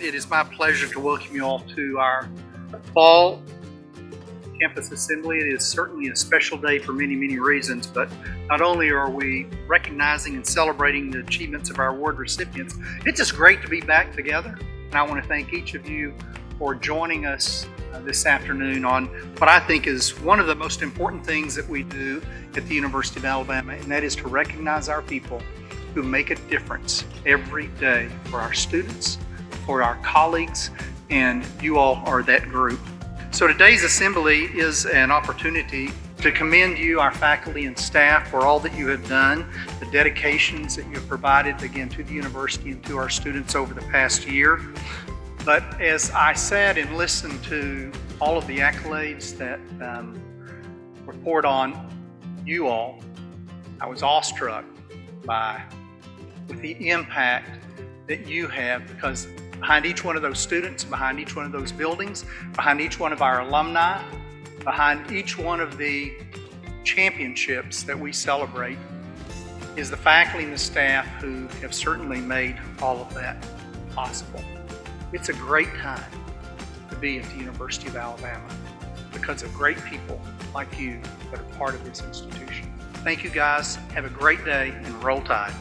It is my pleasure to welcome you all to our fall campus assembly. It is certainly a special day for many, many reasons, but not only are we recognizing and celebrating the achievements of our award recipients, it's just great to be back together. And I want to thank each of you for joining us uh, this afternoon on what I think is one of the most important things that we do at the University of Alabama, and that is to recognize our people who make a difference every day for our students, for our colleagues, and you all are that group. So today's assembly is an opportunity to commend you, our faculty and staff, for all that you have done, the dedications that you have provided, again, to the university and to our students over the past year. But as I sat and listened to all of the accolades that um, were poured on you all, I was awestruck by with the impact that you have because behind each one of those students, behind each one of those buildings, behind each one of our alumni, behind each one of the championships that we celebrate is the faculty and the staff who have certainly made all of that possible. It's a great time to be at the University of Alabama because of great people like you that are part of this institution. Thank you guys. Have a great day and roll tide.